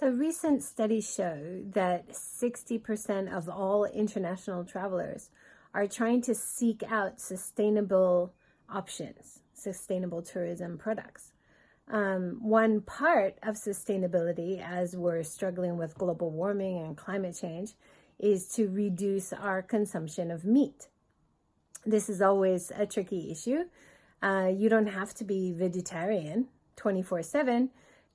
So recent studies show that 60% of all international travelers are trying to seek out sustainable options, sustainable tourism products. Um, one part of sustainability as we're struggling with global warming and climate change is to reduce our consumption of meat. This is always a tricky issue. Uh, you don't have to be vegetarian 24 7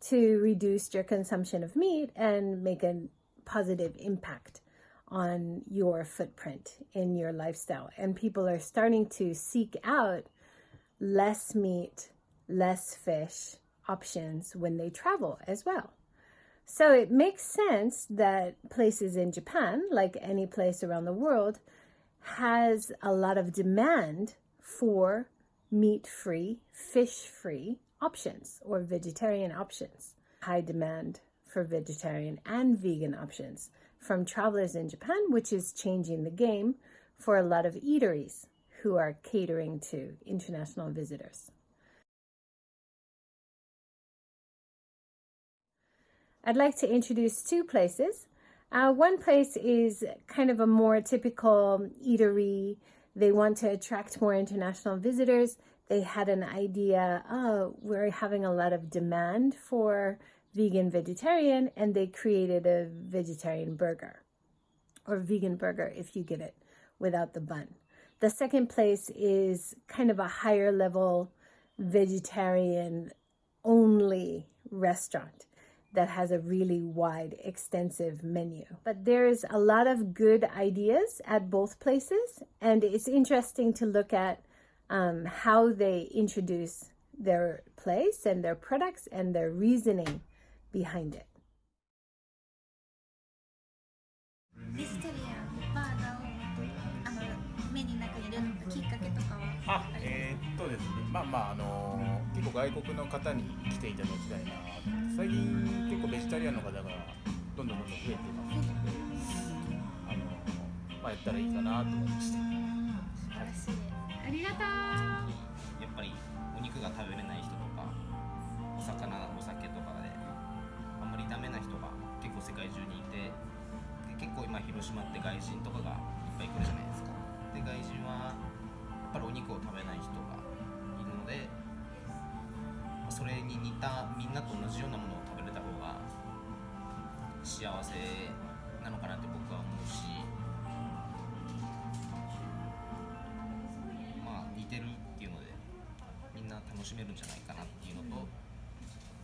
to reduce your consumption of meat and make a positive impact on your footprint in your lifestyle. And people are starting to seek out less meat, less fish options when they travel as well. So it makes sense that places in Japan, like any place around the world, has a lot of demand for meat-free, fish-free options or vegetarian options. High demand for vegetarian and vegan options from travelers in Japan, which is changing the game for a lot of eateries who are catering to international visitors. I'd like to introduce two places. Uh, one place is kind of a more typical eatery. They want to attract more international visitors. They had an idea, oh, we're having a lot of demand for vegan vegetarian, and they created a vegetarian burger or vegan burger if you get it without the bun. The second place is kind of a higher level vegetarian only restaurant that has a really wide, extensive menu. But there's a lot of good ideas at both places, and it's interesting to look at um, how they introduce their place and their products and their reasoning behind it. ベジタリアンバーガーをあのメニューの中に入れるきっかけとかはえー、っとですねまあまああのー、結構外国の方に来ていただきたいな最近結構ベジタリアンの方がどんどんどんどん増えてますのであのー、まあやったらいいかなと思いまして、はい、ありがとう。やっぱりお肉が食べれない人とかお魚お酒とかであんまりダメな人が結構世界中にいて結構今広島って外人とかがいっぱい来るじゃないですか。で外人はやっぱりお肉を食べない人がいるのでそれに似たみんなと同じようなものを食べれた方が幸せなのかなって僕は思うし楽しめるんじゃないかなっていうのと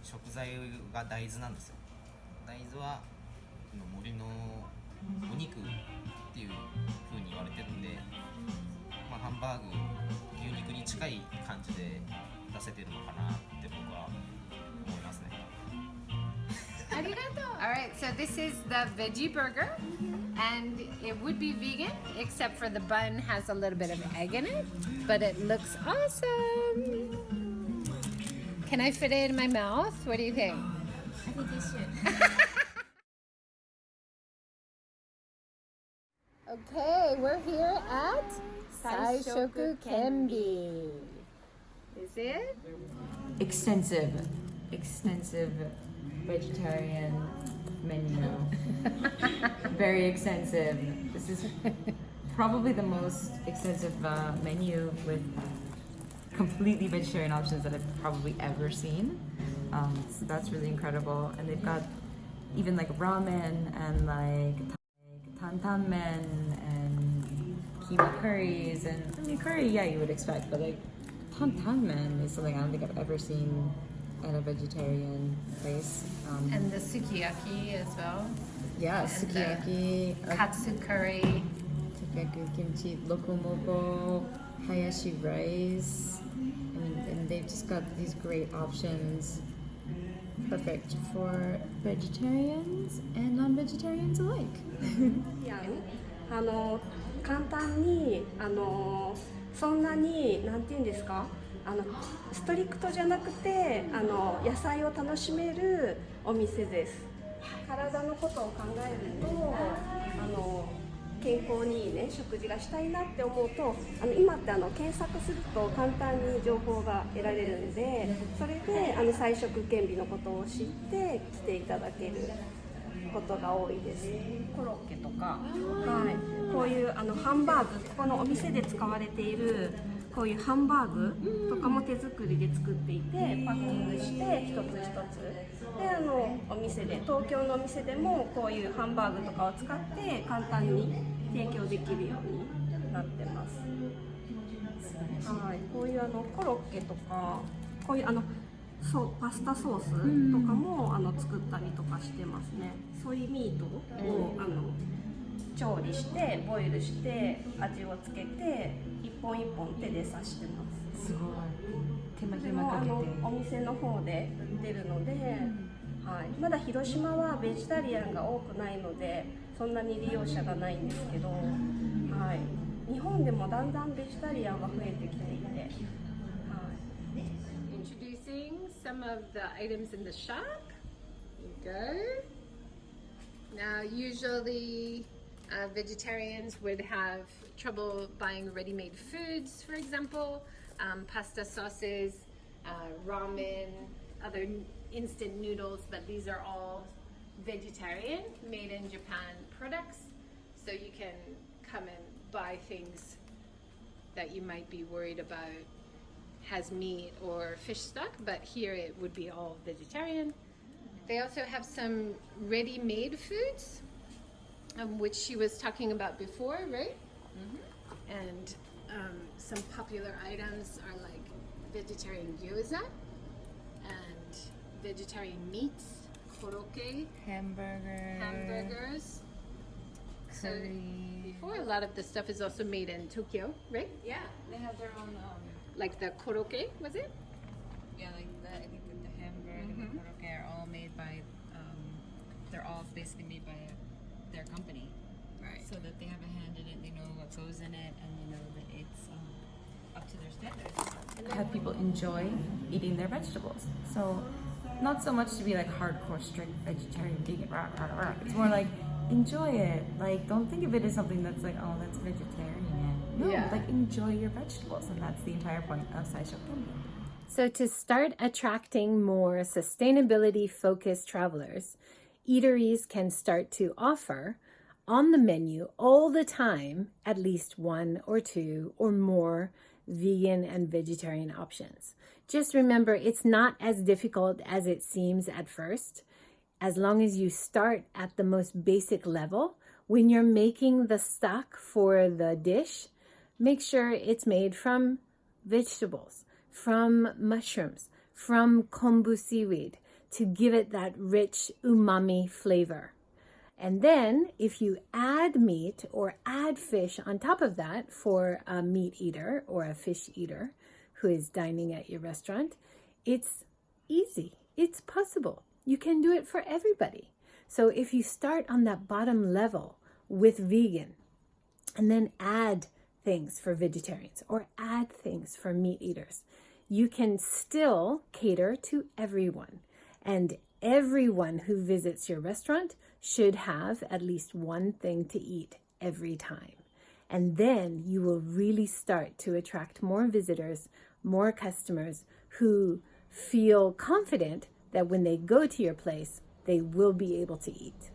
食材が大豆なんですよ大豆は森のお肉っていう風に言われてるんで、まあ、ハンバーグ牛肉に近い感じで出せてるのかなって僕は思いますね。All right, so this is the veggie burger. Mm -hmm. And it would be vegan, except for the bun has a little bit of egg in it. But it looks awesome. Can I fit it in my mouth? What do you think? I think you should. okay, we're here at Saishoku Kenbi. Is it? Extensive. Extensive vegetarian menu. Very extensive. This is probably the most extensive uh, menu with completely vegetarian options that I've probably ever seen. Um, so that's really incredible. And they've got even like ramen and like tantan men and keema curries and I mean curry yeah you would expect but like tantan men is something I don't think I've ever seen at a vegetarian place. Um, and the sukiyaki as well. Yeah, and sukiyaki. Uh, Katsu curry. Sukiyaki kimchi, loco moco, hayashi rice. I mean, and they've just got these great options. Perfect for vegetarians and non-vegetarians alike. yeah. あのストリクトじゃなくてあの野菜を楽しめるお店です。体のことを考えるとあの健康にいいね食事がしたいなって思うとあの今ってあの検索すると簡単に情報が得られるんでそれであの菜食健美のことを知って来ていただけることが多いです。コロッケとか、はい、こういうあのハンバーグここのお店で使われているこういうハンバーグとかも手作りで作っていてパッキングして一つ一つ。であのお店で東京のお店でもこういうハンバーグとかを使って簡単に提供できるようになってます。はい。こういうあのコロッケとかこういうあのそうパスタソースとかもあの作ったりとかしてますね。ソイミートをあの調理してボイルして味をつけて一本一本手で刺してます。すごい。手間暇かけて。のお店の方で売ってるので、はい、まだ広島はベジタリアンが多くないのでそんなに利用者がないんですけど、はい、日本でもだんだんベジタリアンは増えてきていて、はい、Introducing some of the items in the shop. Here you go. Now, usually uh, vegetarians would have trouble buying ready made foods, for example, um, pasta sauces, uh, ramen, other instant noodles, but these are all vegetarian, made in Japan products. So you can come and buy things that you might be worried about has meat or fish stock, but here it would be all vegetarian. They also have some ready made foods, um, which she was talking about before, right? And um, some popular items are like vegetarian gyoza and vegetarian meats, koroke, hamburger hamburgers. So before, a lot of the stuff is also made in Tokyo, right? yeah they have their own um Like the koroke, was it? yeah like the i think the hamburger and the korokke are all made by um they're all basically made by their company Right. so that they have a hand in it they know what goes in it and they know that it's um, up to their standards have people enjoy eating their vegetables so not so much to be like hardcore strict vegetarian vegan rah, rah, rah. it's more like enjoy it like don't think of it as something that's like oh that's vegetarian no Yeah. like enjoy your vegetables and that's the entire point of Saishoku Kenbi. So, to start attracting more sustainability focused travelers, eateries can start to offer on the menu all the time at least one or two or more vegan and vegetarian options. Just remember, it's not as difficult as it seems at first. As long as you start at the most basic level, when you're making the stock for the dish, make sure it's made from vegetables, from mushrooms, from kombu seaweed to give it that rich umami flavor. And then if you add meat or add fish on top of that for a meat eater or a fish eater who is dining at your restaurant, it's easy. It's possible. You can do it for everybody. So if you start on that bottom level with vegan and then add things for vegetarians or add things for meat eaters, you can still cater to everyone. And everyone who visits your restaurant should have at least one thing to eat every time. And then you will really start to attract more visitors, more customers who feel confident that when they go to your place, they will be able to eat.